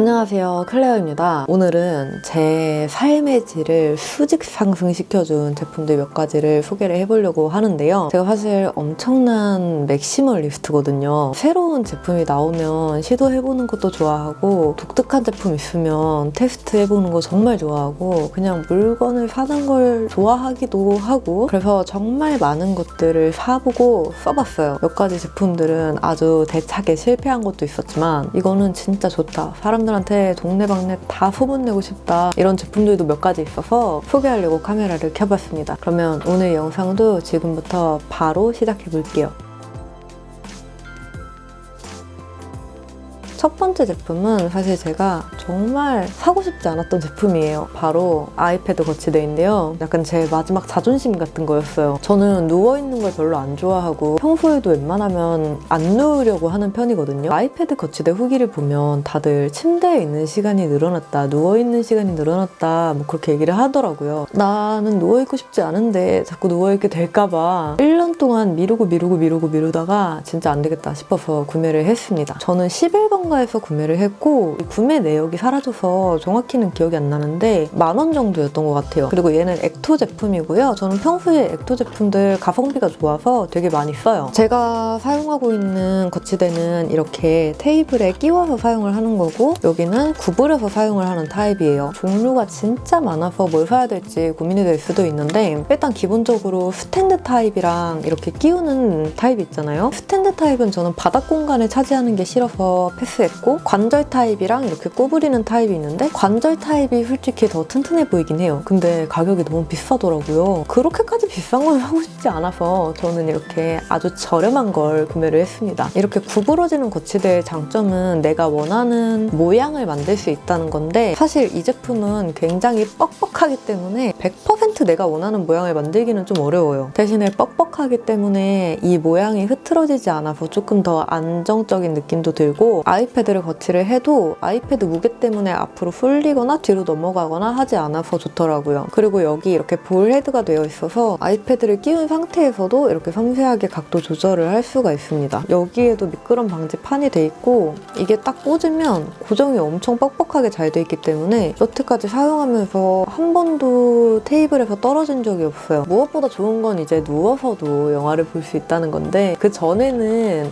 안녕하세요. 클레어입니다. 오늘은 제 삶의 질을 수직 상승시켜준 제품들 몇 가지를 소개를 해보려고 하는데요. 제가 사실 엄청난 맥시멀리스트거든요. 새로운 제품이 나오면 시도해보는 것도 좋아하고 독특한 제품 있으면 테스트해보는 거 정말 좋아하고 그냥 물건을 사는 걸 좋아하기도 하고 그래서 정말 많은 것들을 사보고 써봤어요. 몇 가지 제품들은 아주 대차게 실패한 것도 있었지만 이거는 진짜 좋다. 사람들 한테 동네방네 다 소문내고 싶다 이런 제품들도 몇 가지 있어서 소개하려고 카메라를 켜봤습니다. 그러면 오늘 영상도 지금부터 바로 시작해볼게요. 첫 번째 제품은 사실 제가 정말 사고 싶지 않았던 제품이에요. 바로 아이패드 거치대인데요. 약간 제 마지막 자존심 같은 거였어요. 저는 누워있는 걸 별로 안 좋아하고 평소에도 웬만하면 안 누우려고 하는 편이거든요. 아이패드 거치대 후기를 보면 다들 침대에 있는 시간이 늘어났다, 누워있는 시간이 늘어났다 뭐 그렇게 얘기를 하더라고요. 나는 누워있고 싶지 않은데 자꾸 누워있게 될까 봐 1년 동안 미루고 미루고 미루고 미루다가 진짜 안 되겠다 싶어서 구매를 했습니다. 저는 11번 상가에서 구매를 했고 구매 내역이 사라져서 정확히는 기억이 안 나는데 만 원 정도였던 것 같아요. 그리고 얘는 액토 제품이고요. 저는 평소에 액토 제품들 가성비가 좋아서 되게 많이 써요. 제가 사용하고 있는 거치대는 이렇게 테이블에 끼워서 사용을 하는 거고 여기는 구부려서 사용을 하는 타입이에요. 종류가 진짜 많아서 뭘 사야 될지 고민이 될 수도 있는데 일단 기본적으로 스탠드 타입이랑 이렇게 끼우는 타입 있잖아요. 스탠드 타입은 저는 바닥 공간을 차지하는 게 싫어서 패스 패스했고 관절 타입이랑 이렇게 구부리는 타입이 있는데 관절 타입이 솔직히 더 튼튼해 보이긴 해요. 근데 가격이 너무 비싸더라고요. 그렇게까지 비싼 건 하고 싶지 않아서 저는 이렇게 아주 저렴한 걸 구매를 했습니다. 이렇게 구부러지는 거치대의 장점은 내가 원하는 모양을 만들 수 있다는 건데 사실 이 제품은 굉장히 뻑뻑하기 때문에 100% 내가 원하는 모양을 만들기는 좀 어려워요. 대신에 뻑뻑하 기 때문에 이 모양이 흐트러지지 않아서 조금 더 안정적인 느낌도 들고 아이 아이패드를 거치를 해도 아이패드 무게 때문에 앞으로 풀리거나 뒤로 넘어가거나 하지 않아서 좋더라고요. 그리고 여기 이렇게 볼 헤드가 되어 있어서 아이패드를 끼운 상태에서도 이렇게 섬세하게 각도 조절을 할 수가 있습니다. 여기에도 미끄럼 방지 판이 돼 있고 이게 딱 꽂으면 고정이 엄청 뻑뻑하게 잘 돼 있기 때문에 여태까지 사용하면서 한 번도 테이블에서 떨어진 적이 없어요. 무엇보다 좋은 건 이제 누워서도 영화를 볼 수 있다는 건데 그 전에는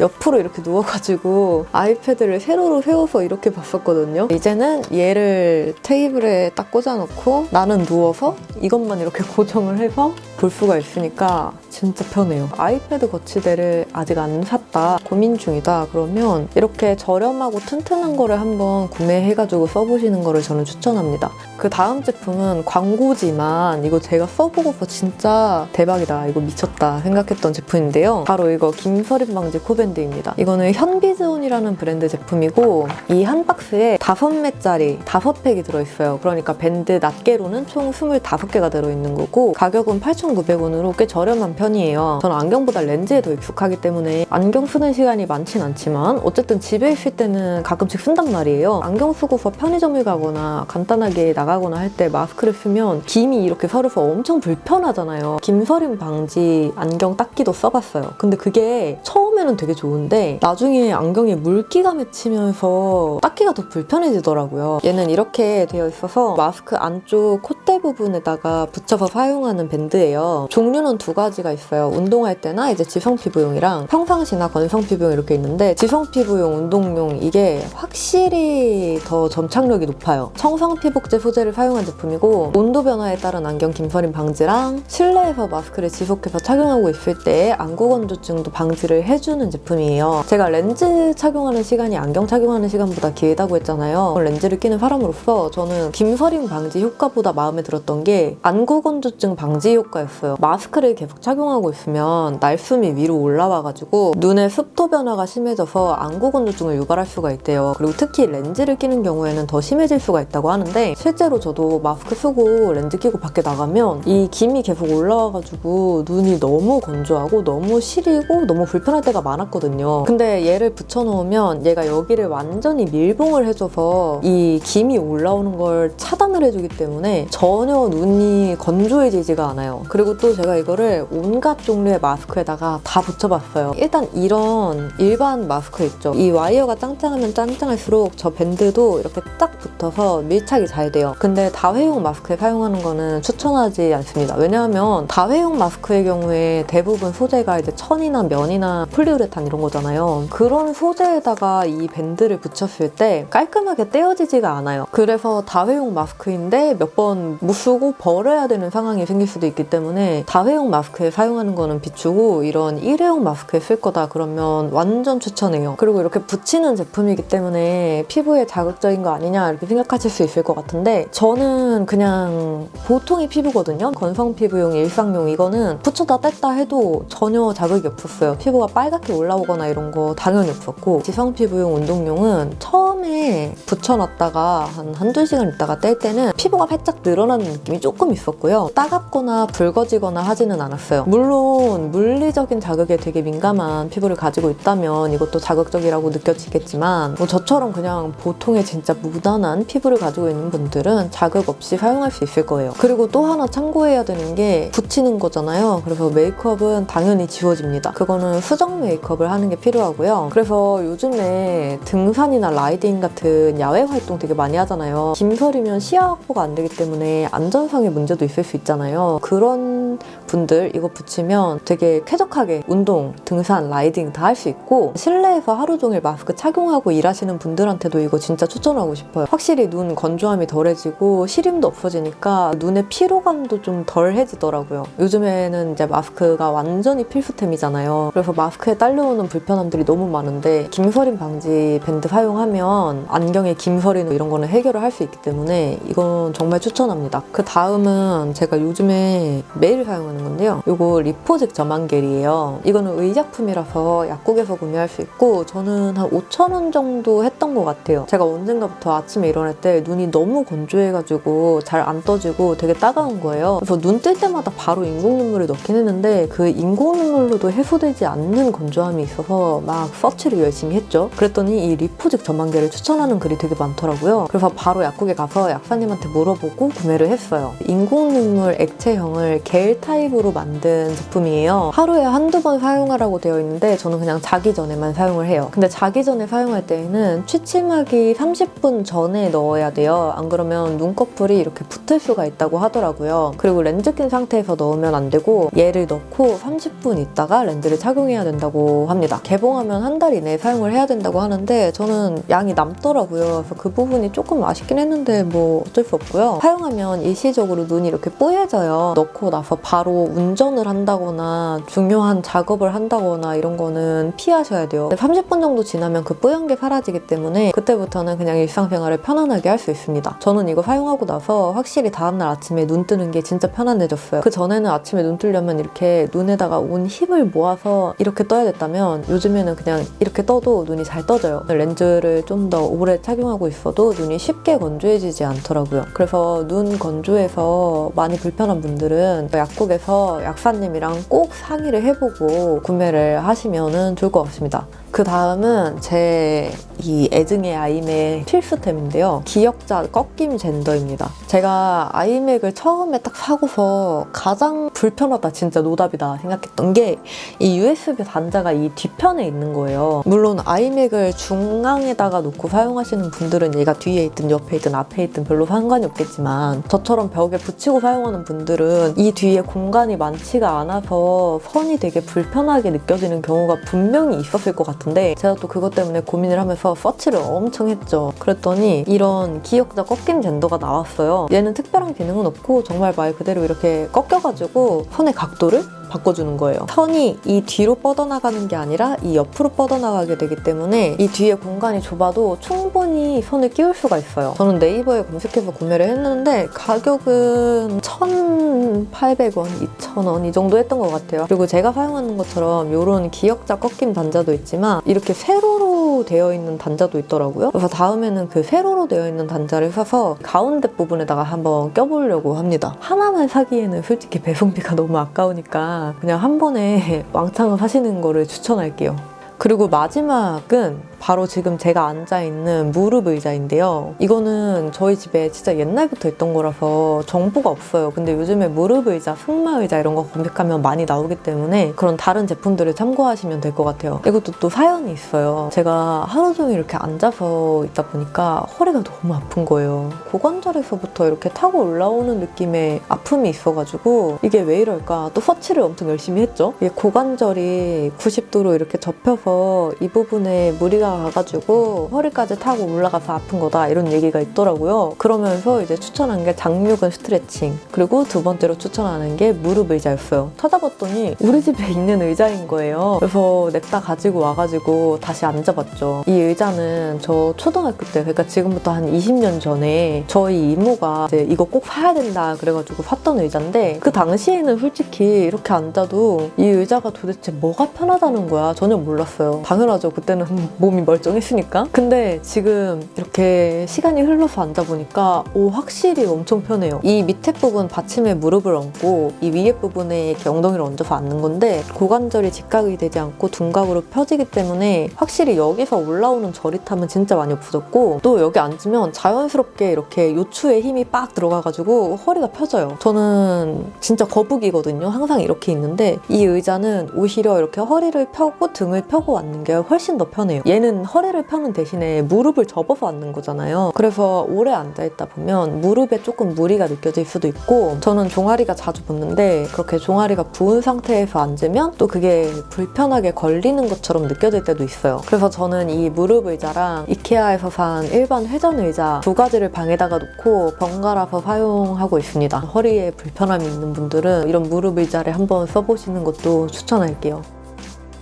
옆으로 이렇게 누워가지고 아이패드를 세로로 세워서 이렇게 봤었거든요. 이제는 얘를 테이블에 딱 꽂아놓고 나는 누워서 이것만 이렇게 고정을 해서 볼 수가 있으니까 진짜 편해요. 아이패드 거치대를 아직 안 샀다, 고민 중이다 그러면 이렇게 저렴하고 튼튼한 거를 한번 구매해가지고 써보시는 거를 저는 추천합니다. 그 다음 제품은 광고지만 이거 제가 써보고서 진짜 대박이다, 이거 미쳤다 생각했던 제품인데요. 바로 이거 김서림 방지 코밴드입니다. 이거는 현비즈온이라는 브랜드 제품이고 이 한 박스에 5매짜리 5팩이 들어있어요. 그러니까 밴드 낱개로는 총 25개가 들어있는 거고 가격은 8,900원으로 꽤 저렴한 편이에요. 저는 안경보다 렌즈에 더 익숙하기 때문에 안경 쓰는 시간이 많진 않지만 어쨌든 집에 있을 때는 가끔씩 쓴단 말이에요. 안경 쓰고서 편의점을 가거나 간단하게 나가거나 할 때 마스크를 쓰면 김이 이렇게 서려서 엄청 불편하잖아요. 김서림 방지 안경 닦기도 써봤어요. 근데 그게 처음에는 되게 좋은데 나중에 안경에 물기가 맺히면서 닦기가 더 불편해지더라고요. 얘는 이렇게 되어 있어서 마스크 안쪽 콧대 부분에다가 붙여서 사용하는 밴드예요. 종류는 두 가지가 가지가 있어요. 운동할 때나 이제 지성 피부용이랑 평상시나 건성 피부용 이렇게 있는데 지성 피부용, 운동용 이게 확실히 더 점착력이 높아요. 청성 피복제 소재를 사용한 제품이고 온도 변화에 따른 안경 김서림 방지랑 실내에서 마스크를 지속해서 착용하고 있을 때 안구 건조증도 방지를 해주는 제품이에요. 제가 렌즈 착용하는 시간이 안경 착용하는 시간보다 길다고 했잖아요. 렌즈를 끼는 사람으로서 저는 김서림 방지 효과보다 마음에 들었던 게 안구 건조증 방지 효과였어요. 마스크를 계속 착용 착용하고 있으면 날숨이 위로 올라와가지고 눈의 습도 변화가 심해져서 안구 건조증을 유발할 수가 있대요. 그리고 특히 렌즈를 끼는 경우에는 더 심해질 수가 있다고 하는데 실제로 저도 마스크 쓰고 렌즈 끼고 밖에 나가면 이 김이 계속 올라와가지고 눈이 너무 건조하고 너무 시리고 너무 불편할 때가 많았거든요. 근데 얘를 붙여놓으면 얘가 여기를 완전히 밀봉을 해줘서 이 김이 올라오는 걸 차단을 해주기 때문에 전혀 눈이 건조해지지가 않아요. 그리고 또 제가 이거를 온갖 종류의 마스크에다가 다 붙여봤어요. 일단 이런 일반 마스크 있죠. 이 와이어가 짱짱하면 짱짱할수록 저 밴드도 이렇게 딱 붙어서 밀착이 잘 돼요. 근데 다회용 마스크에 사용하는 거는 추천하지 않습니다. 왜냐하면 다회용 마스크의 경우에 대부분 소재가 이제 천이나 면이나 폴리우레탄 이런 거잖아요. 그런 소재에다가 이 밴드를 붙였을 때 깔끔하게 떼어지지가 않아요. 그래서 다회용 마스크인데 몇번 못쓰고 버려야 되는 상황이 생길 수도 있기 때문에 다회용 마스크에 사용하는 거는 비추고 이런 일회용 마스크에 쓸 거다 그러면 완전 추천해요. 그리고 이렇게 붙이는 제품이기 때문에 피부에 자극적인 거 아니냐 이렇게 생각하실 수 있을 것 같은데 저는 그냥 보통의 피부거든요. 건성 피부용, 일상용 이거는 붙였다 뗐다 해도 전혀 자극이 없었어요. 피부가 빨갛게 올라오거나 이런 거 당연히 없었고 지성 피부용 운동용은 처음 에 붙여놨다가 한 한두 시간 있다가 뗄 때는 피부가 살짝 늘어나는 느낌이 조금 있었고요. 따갑거나 붉어지거나 하지는 않았어요. 물론 물리적인 자극에 되게 민감한 피부를 가지고 있다면 이것도 자극적이라고 느껴지겠지만 뭐 저처럼 그냥 보통의 진짜 무난한 피부를 가지고 있는 분들은 자극 없이 사용할 수 있을 거예요. 그리고 또 하나 참고해야 되는 게 붙이는 거잖아요. 그래서 메이크업은 당연히 지워집니다. 그거는 수정 메이크업을 하는 게 필요하고요. 그래서 요즘에 등산이나 라이딩 같은 야외 활동 되게 많이 하잖아요. 김설이면 시야 확보가 안 되기 때문에 안전상의 문제도 있을 수 있잖아요. 그런 분들 이거 붙이면 되게 쾌적하게 운동, 등산, 라이딩 다 할 수 있고 실내에서 하루 종일 마스크 착용하고 일하시는 분들한테도 이거 진짜 추천하고 싶어요. 확실히 눈 건조함이 덜해지고 시림도 없어지니까 눈의 피로감도 좀 덜해지더라고요. 요즘에는 이제 마스크가 완전히 필수템이잖아요. 그래서 마스크에 딸려오는 불편함들이 너무 많은데 김서림 방지 밴드 사용하면 안경에 김서림 이런 거는 해결을 할 수 있기 때문에 이건 정말 추천합니다. 그 다음은 제가 요즘에 매일 사용하는 건데요. 이거 리포직 점안겔이에요. 이거는 의약품이라서 약국에서 구매할 수 있고 저는 한 5,000원 정도 했던 것 같아요. 제가 언젠가부터 아침에 일어날 때 눈이 너무 건조해가지고 잘 안 떠지고 되게 따가운 거예요. 그래서 눈 뜰 때마다 바로 인공 눈물을 넣긴 했는데 그 인공 눈물로도 해소되지 않는 건조함이 있어서 막 서치를 열심히 했죠. 그랬더니 이 리포직 점안겔을 추천하는 글이 되게 많더라고요. 그래서 바로 약국에 가서 약사님한테 물어보고 구매를 했어요. 인공 눈물 액체형을 겔 타입으로 만든 제품이에요. 하루에 한두 번 사용하라고 되어 있는데 저는 그냥 자기 전에만 사용을 해요. 근데 자기 전에 사용할 때에는 취침하기 30분 전에 넣어야 돼요. 안 그러면 눈꺼풀이 이렇게 붙을 수가 있다고 하더라고요. 그리고 렌즈 낀 상태에서 넣으면 안 되고 얘를 넣고 30분 있다가 렌즈를 착용해야 된다고 합니다. 개봉하면 한 달 이내에 사용을 해야 된다고 하는데 저는 양이 남더라고요. 그래서 그 부분이 조금 아쉽긴 했는데 뭐 어쩔 수 없고요. 사용하면 일시적으로 눈이 이렇게 뽀얘져요. 넣고 나서 바로 운전을 한다거나 중요한 작업을 한다거나 이런 거는 피하셔야 돼요. 30분 정도 지나면 그 뽀얀 게 사라지기 때문에 그때부터는 그냥 일상생활을 편안하게 할 수 있습니다. 저는 이거 사용하고 나서 확실히 다음날 아침에 눈 뜨는 게 진짜 편안해졌어요. 그 전에는 아침에 눈 뜨려면 이렇게 눈에다가 온 힘을 모아서 이렇게 떠야 됐다면 요즘에는 그냥 이렇게 떠도 눈이 잘 떠져요. 렌즈를 좀더 오래 착용하고 있어도 눈이 쉽게 건조해지지 않더라고요. 그래서 눈 건조해서 많이 불편한 분들은 약국에서 약사님이랑 꼭 상의를 해보고 구매를 하시면 좋을 것 같습니다. 그 다음은 제 이 애증의 아이맥 필수템인데요. 기역자 꺾임 젠더입니다. 제가 아이맥을 처음에 딱 사고서 가장 불편하다 진짜 노답이다 생각했던 게 이 USB 단자가 이 뒤편에 있는 거예요. 물론 아이맥을 중앙에다가 놓고 사용하시는 분들은 얘가 뒤에 있든 옆에 있든 앞에 있든 별로 상관이 없겠지만 저처럼 벽에 붙이고 사용하는 분들은 이 뒤에 공간이 많지가 않아서 선이 되게 불편하게 느껴지는 경우가 분명히 있었을 것 같은데 제가 또 그것 때문에 고민을 하면서 서치를 엄청 했죠. 그랬더니 이런 기역자 꺾임 젠더가 나왔어요. 얘는 특별한 기능은 없고 정말 말 그대로 이렇게 꺾여가지고 선의 각도를 바꿔주는 거예요. 선이 이 뒤로 뻗어나가는 게 아니라 이 옆으로 뻗어나가게 되기 때문에 이 뒤에 공간이 좁아도 충분히 선을 끼울 수가 있어요. 저는 네이버에 검색해서 구매를 했는데 가격은 1,800원, 2,000원 이 정도 했던 것 같아요. 그리고 제가 사용하는 것처럼 이런 기역자 꺾임 단자도 있지만 이렇게 세로로 되어 있는 단자도 있더라고요. 그래서 다음에는 그 세로로 되어 있는 단자를 사서 가운데 부분에다가 한번 껴보려고 합니다. 하나만 사기에는 솔직히 배송비가 너무 아까우니까 그냥 한 번에 왕창 사시는 거를 추천할게요. 그리고 마지막은 바로 지금 제가 앉아있는 무릎 의자인데요. 이거는 저희 집에 진짜 옛날부터 있던 거라서 정보가 없어요. 근데 요즘에 무릎 의자, 승마 의자 이런 거 검색하면 많이 나오기 때문에 그런 다른 제품들을 참고하시면 될 것 같아요. 이것도 또 사연이 있어요. 제가 하루 종일 이렇게 앉아서 있다 보니까 허리가 너무 아픈 거예요. 고관절에서부터 이렇게 타고 올라오는 느낌의 아픔이 있어가지고 이게 왜 이럴까 또 서치를 엄청 열심히 했죠. 이게 고관절이 90도로 이렇게 접혀서 이 부분에 무리가 가가지고 허리까지 타고 올라가서 아픈 거다 이런 얘기가 있더라고요. 그러면서 이제 추천한 게 장요근 스트레칭 그리고 두 번째로 추천하는 게 무릎 의자였어요. 찾아봤더니 우리 집에 있는 의자인 거예요. 그래서 냅다 가지고 와가지고 다시 앉아봤죠. 이 의자는 저 초등학교 때 그러니까 지금부터 한 20년 전에 저희 이모가 이제 이거 꼭 사야 된다 그래가지고 샀던 의자인데 그 당시에는 솔직히 이렇게 앉아도 이 의자가 도대체 뭐가 편하다는 거야 전혀 몰랐어요. 당연하죠. 그때는 몸이 멀쩡했으니까. 근데 지금 이렇게 시간이 흘러서 앉아보니까 오 확실히 엄청 편해요. 이 밑에 부분 받침에 무릎을 얹고 이 위에 부분에 이렇게 엉덩이를 얹어서 앉는 건데 고관절이 직각이 되지 않고 둔각으로 펴지기 때문에 확실히 여기서 올라오는 저릿함은 진짜 많이 없어졌고 또 여기 앉으면 자연스럽게 이렇게 요추에 힘이 빡 들어가가지고 허리가 펴져요. 저는 진짜 거북이거든요. 항상 이렇게 있는데 이 의자는 오히려 이렇게 허리를 펴고 등을 펴고 앉는 게 훨씬 더 편해요. 얘는 허리를 펴는 대신에 무릎을 접어서 앉는 거잖아요. 그래서 오래 앉아있다 보면 무릎에 조금 무리가 느껴질 수도 있고 저는 종아리가 자주 붓는데 그렇게 종아리가 부은 상태에서 앉으면 또 그게 불편하게 걸리는 것처럼 느껴질 때도 있어요. 그래서 저는 이 무릎 의자랑 이케아에서 산 일반 회전 의자 두 가지를 방에다가 놓고 번갈아서 사용하고 있습니다. 허리에 불편함이 있는 분들은 이런 무릎 의자를 한번 써보시는 것도 추천할게요.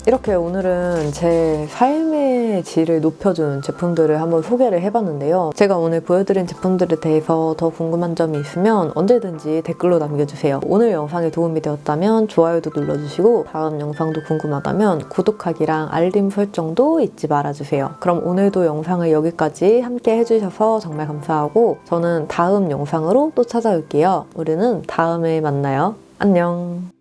이렇게 오늘은 제 삶의 질을 높여준 제품들을 한번 소개를 해봤는데요. 제가 오늘 보여드린 제품들에 대해서 더 궁금한 점이 있으면 언제든지 댓글로 남겨주세요. 오늘 영상이 도움이 되었다면 좋아요도 눌러주시고 다음 영상도 궁금하다면 구독하기랑 알림 설정도 잊지 말아주세요. 그럼 오늘도 영상을 여기까지 함께 해주셔서 정말 감사하고 저는 다음 영상으로 또 찾아올게요. 우리는 다음에 만나요. 안녕.